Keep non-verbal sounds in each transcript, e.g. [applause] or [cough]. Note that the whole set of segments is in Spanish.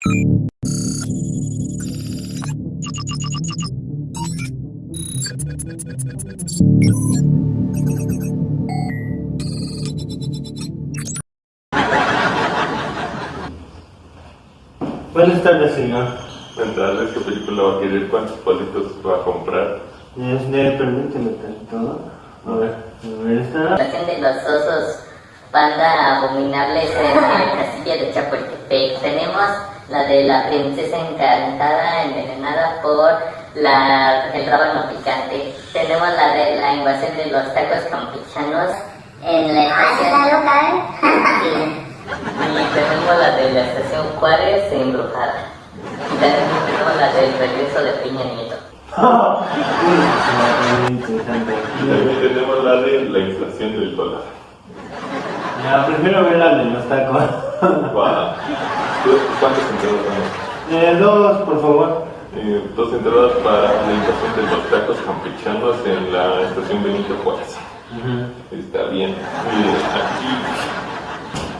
Buenas tardes, señor. Entrarles qué película va a querer, cuántos palitos va a comprar. Este, permíteme tantito. A ver, a ver, esta. presentación de los osos panda abominables en el castillo de Chapultepec. Tenemos la de la princesa encantada envenenada por la, el rábano picante. Tenemos la de la invasión de los tacos campechanos en la estación. Sí. Y tenemos la de la estación Juárez embrujada. Y también tenemos la del regreso de Peña Nieto. [laughs] Tenemos la de la inflación del dólar. Ya, prefiero ver la de los tacos. Guau. ¿Cuántas entradas van? Eh, dos, por favor. Eh, dos entradas para la invasión de los tacos campechanos en la estación Benito Juárez. Está bien. Miren, aquí.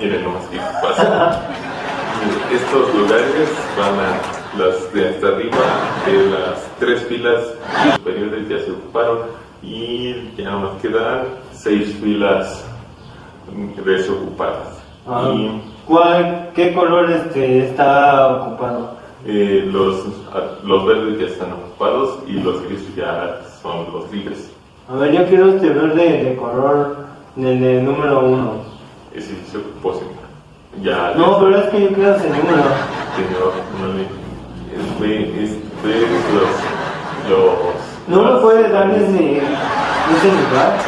Miren nomás qué pasa. Estos lugares van a. Las de hasta arriba, de las tres filas superiores ya se ocuparon y ya nos quedan seis filas desocupadas. Ah, Y ¿Cuál, qué color este está ocupado? eh, los, a- los verdes ya están ocupados y los grises ya son los libres. A ver, yo quiero este verde de color del de número uno. Ese se ocupó. Ya, No, pero es que yo quiero ese número. señor, no le. Es, ve, es, ve los. los ¿No me las- puede dar ese, ese lugar?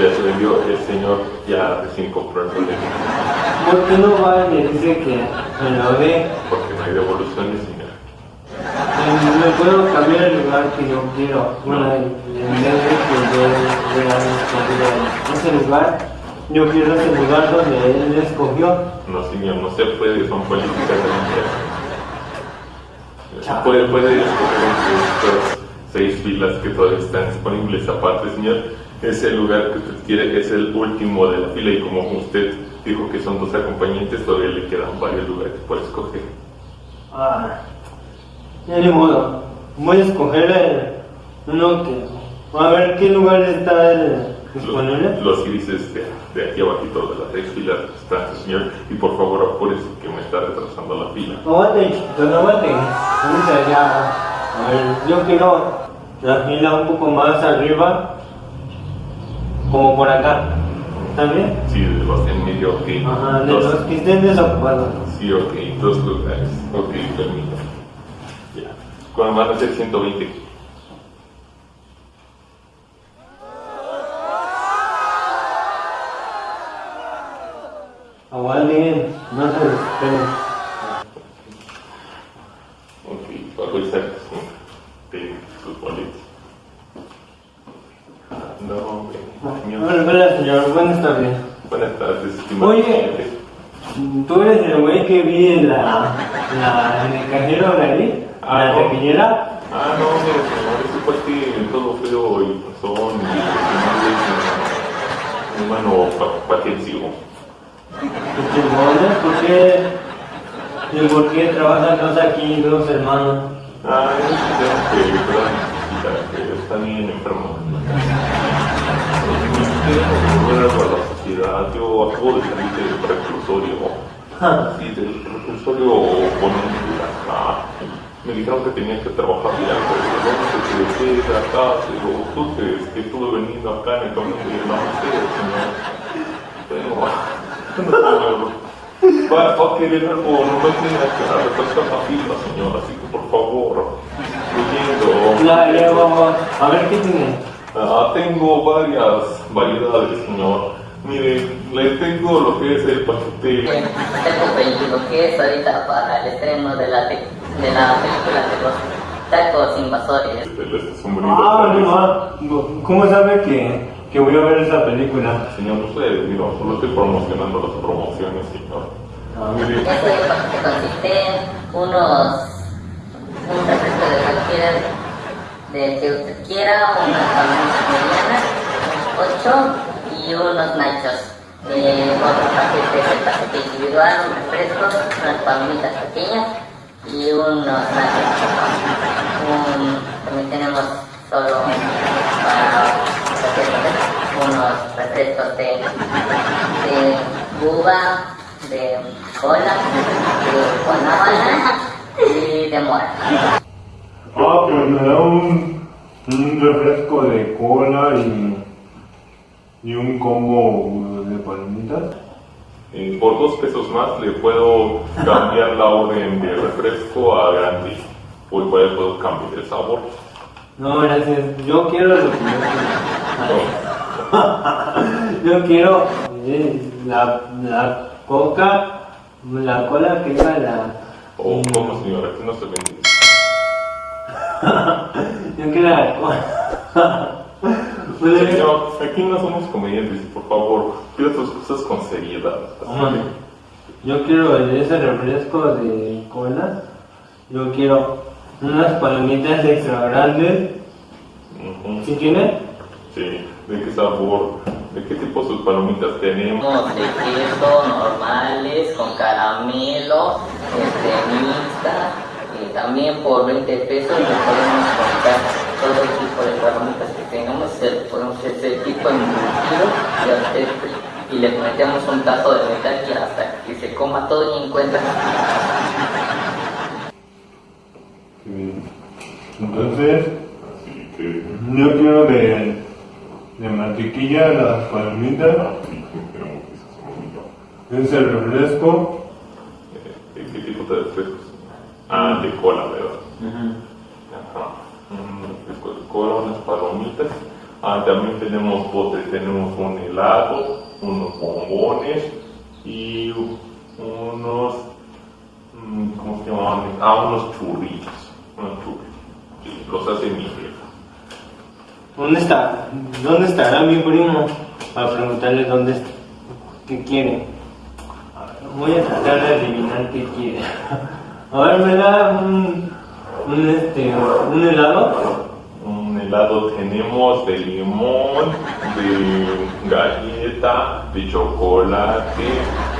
Ya se vendió, el señor ya recién compró el boleto. ¿Por qué no va y me dice que me lo dé? Porque no hay devoluciones, señor. Eh, ¿Me puedo cambiar el lugar que yo quiero? Bueno, en vez de que yo vea ese lugar, yo quiero ese lugar donde él escogió. No, señor, no se puede, son políticas de la empresa. Puede, puede escoger entre estas seis filas que todavía están disponibles. Aparte, señor, ese lugar que usted quiere es el último de la fila y como usted dijo que son dos acompañantes, todavía le quedan varios lugares por escoger. Ah, ya ni modo. Voy a escoger el, uno que... A ver, ¿qué lugar está el disponible? Los, los grises de, de aquí abajito de las seis filas están, señor, y por favor apúrese que me está retrasando la fila. Aguante, chiquito, no aguante. Ahorita ya. A ver, yo quiero la fila un poco más arriba, como por acá. ¿Está bien? Sí, de los en medio, ok. Ajá, de Dos- los que estén desocupados. Sí, ok, dos lugares. Ok, permítame. Ya. ¿Cuándo van a ser 120? Aguanten, no se desesperen. Ok, bajo el saco de sus boletos. No, hombre, señor. Bueno, espera, señor, buenas tardes. Buenas tardes, estimado Oye. cliente. ¿Tú eres el güey que vi en la, la, en el cajero de ahí? Ah, ¿La no. tequillera? Ah, no, mire, señor, ese fue que todo feo y pasón y es un humano pa- patensivo. Este, ¿dónde? ¿Por qué? ¿Y por qué trabajan dos aquí, dos hermanos? Ah, es un señor que necesitar, que está bien enfermo. Bueno, para la sociedad, yo acabo de salir del reclusorio. Ja. Sí, del reclusorio con acá. Me dijeron que tenía que trabajar ya, pero ¿dónde se quede acá? Pero tú que, que estuve veniendo acá en el camino [laughs] de la señor. Pero, va, va a querer algo, no me tiene que refrescar la fila, señor, así que por favor, leyendo. Ya, ya vamos. A ver qué tiene. Ah, tengo varias variedades, señor. Mire, le tengo lo que es el paquete. Tengo 21 que es ahorita para el estreno de la, de la película de los tacos invasores. de este. Ah, no, no. ¿Cómo sabe que, que voy a ver esa película? Señor, no sé, mira, solo estoy promocionando las promociones, señor. Ah, Mire, Este paquete consiste en unos, un refresco de cualquiera del que usted quiera, unas palomitas medianas, ocho y unos nachos. Eh, otro paquete es el paquete individual, un refresco, unas palomitas pequeñas unos un, también tenemos solo para unos refrescos de, de uva, de cola, de guanábana y de mora. Ah, pues me da un, un refresco de cola y, y un combo de palomitas. Eh, por dos pesos más le puedo cambiar la orden de refresco a grande. O igual puedo cambiar el sabor. No, gracias. Yo quiero lo que yo quiero. [laughs] yo quiero eh, la, la coca, la cola que iba la. O como señora, aquí no se vende. [laughs] yo quiero la cola. [laughs] Señor, aquí no somos comediantes, por favor, pida tus cosas con seriedad. Yo quiero ese refresco de cola. Yo quiero unas palomitas extra grandes. Ujú. ¿Sí tiene? Sí, ¿de qué sabor? ¿De qué tipo sus palomitas tenemos? De queso normales, con caramelo, este, mixta, y también por 20 pesos le podemos comprar todo tipo de palomitas que tengamos, se- podemos hacer ese tipo de embutido y, y le metemos un tazo de metal y hasta que se coma todo y encuentra. Sí. Entonces, Así que, yo quiero de, de mantequilla las palomitas, esas ese refresco. ¿De qué tipo de refrescos? Ah, de cola, ¿verdad? Ajá. Un de cola, unas palomitas. Ah, también tenemos postres, tenemos un helado, unos bombones y unos, mm, ¿cómo se llaman? Ah, unos churritos. Unos churritos. Sí, los hace mi jefa. ¿Dónde está? ¿Dónde estará mi primo? Para preguntarle dónde está. ¿Qué quiere? Voy a tratar de adivinar qué quiere. [laughs] A ver, me da un, un, este, un helado. Un helado tenemos de limón, de galleta, de chocolate,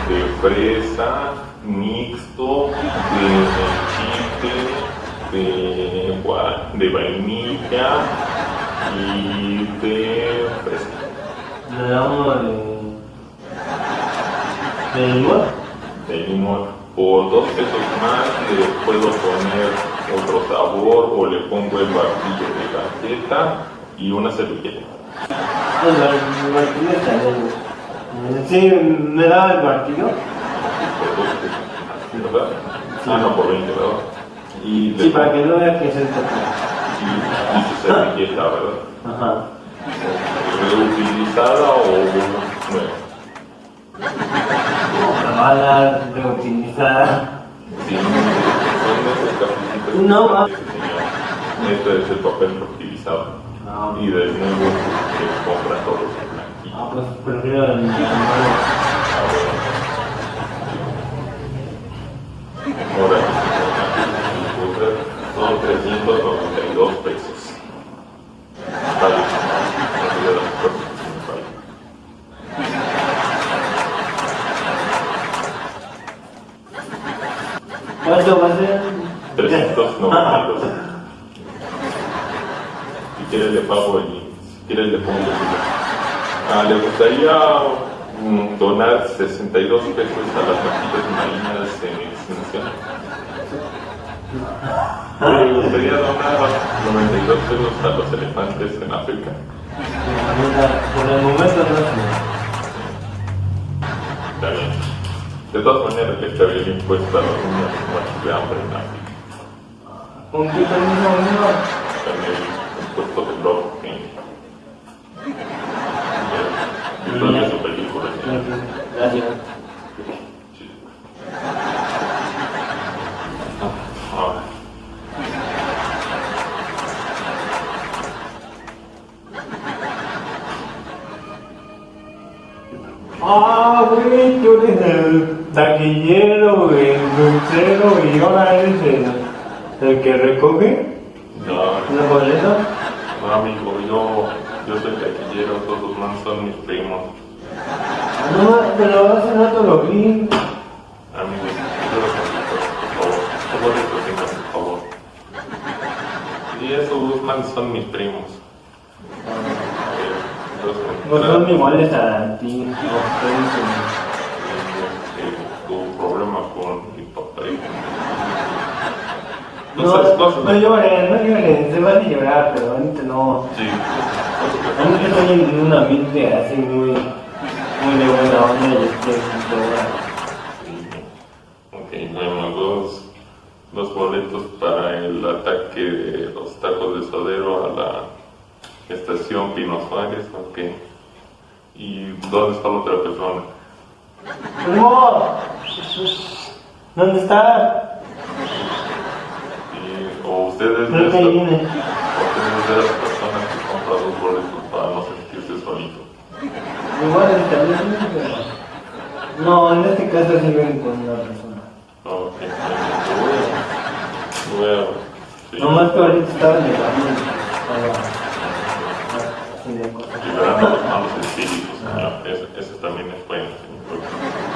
de fresa, mixto, de chile, de, de vainilla y de fresa. Me da uno de. de limón. De limón. Por dos pesos más le puedo poner otro sabor o le pongo el barquillo de galleta y una servilleta. Está bien. Sí, me da el martillo. por dos pesos, ¿verdad? Ah, no, por 20, ¿verdad? Y, Sí, para que no vea que es el toque. y, y su servilleta, ¿verdad? Ajá. ¿Reutilizada o nueva? La va a cafecitos. No, es el papel reutilizado. Ah, Y de nuevo se compra todo ah, pues prefiero el el- Ahora, son 392 pesos. Vale. No olvides las cosas, vale. ¿Cuánto va a ser? 392. Si quieres le pago y si quieres le pongo el Ah, ¿Le gustaría mm, donar 62 pesos a las vaquitas marinas en extinción? ¿Le gustaría donar 92 pesos a los elefantes en África? Por el momento no. Está bien. De todas maneras, le estaría el impuesto a los niños muertos de hambre en África. ¿Con qué amigo? También el impuesto del lobo. El, que recoge no, los boletos. no, amigo, yo, yo soy taquillero, todos los manos son mis primos. No, pero hace rato lo vi. Amigos, yo los por favor, por favor, Y esos manes son mis primos. No son iguales a ti, no, ustedes Eh, Tuvo problema con mi papá. y- No, No no, no lloren, no lloren, se van a llorar, pero ahorita no. Sí. Ahorita estoy en un ambiente así muy, muy de buena onda y estoy Ok, bueno, dos, dos boletos para el ataque de los tacos de sodero a la estación Pino Suárez, ok. ¿Y dónde está la otra persona? ¡Primo! ¿Dónde está? Y, ¿O ustedes de esta- ustedes de las personas que compran dos boletos para no sentirse solitos? Igual está pero... No, en este caso sí ven con una persona. Ok, a sí, Nomás que ahorita estaba en el camino. Liberando los malos espíritus, señor. Ese, ese también es bueno, señor.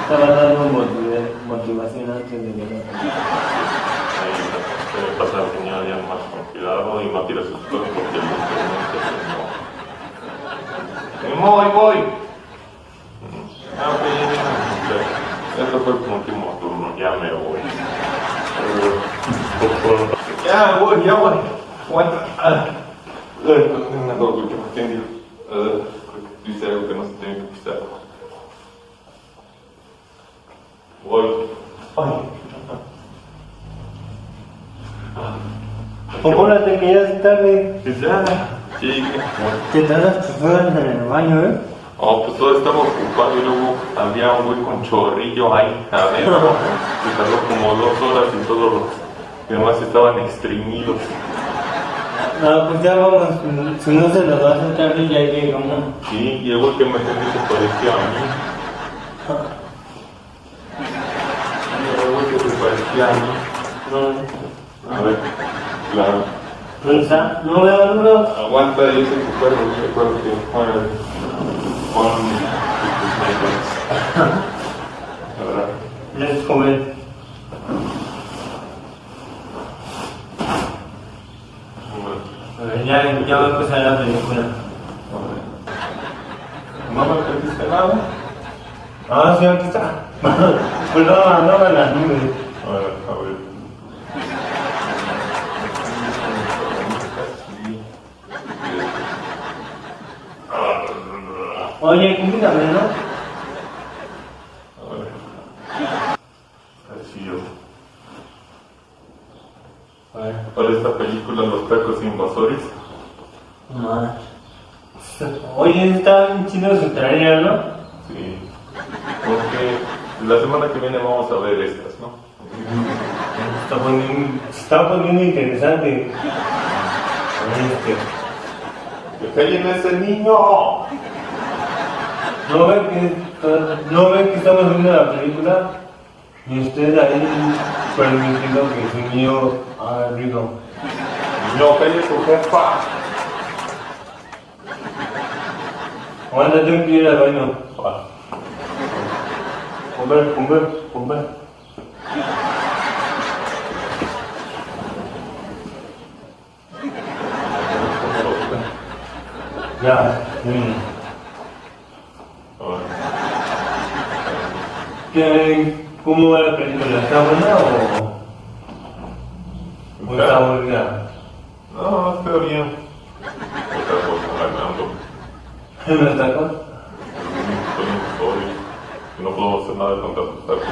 Estaba dando motiva- motivación antes de llegar. Ahí debe pasar ya más con cuidado y no tire sus cosas porque el no. Voy, voy. Ah. Este fue el último turno, ya me voy. Ya voy, ya voy. Aguanta. Ah. Eh, Me acuerdo que me tengo. Eh, Dice algo que no se tiene que pisar. Voy. Ay. Apúrate que ya es tarde. Ya, sí. Te tardas tus horas en el baño, ¿eh? Oh, pues todo estaba ocupado y luego había un güey con chorrillo ahí adentro. Se tardó como dos horas y todos los demás estaban extrimidos. No, pues ya vamos. Si no se nos va a hacer tarde, ya llegamos. Sí, y el que me atendió se parecía a mí. Y [laughs] el que se parecía a mí. No, A ver, claro. ¿Dónde está? No veo, no veo. Aguanta, yo sé que puedo, yo recuerdo que Juan, Juan, la verdad. Ya ya, ya va a empezar la película. ¿No me perdiste nada? Ah, sí, aquí está. [laughs] Pues no, no van las nubes. A ver, a ver. Oye, cuídame, ¿no? A ver. Así yo. A ver. Para esta película, Los Tacos Invasores. No. Oye, está bien chido su ¿no? Sí. Porque la semana que viene vamos a ver estas, ¿no? Está poniendo, está poniendo interesante. Este, ¡Que callen a ese niño! ¿No ven que, no ven que estamos viendo la película? Y usted ahí permitiendo que su niño haga ruido. ¡No, calle su jefa! Aguanta, tengo que ir al baño. Comer, comer, comer. Ya, mm. A ver. ¿Qué, ¿Cómo va la película? ¿Está buena o, o está? No, está bien. Estoy en historia. No puedo hacer nada tacos.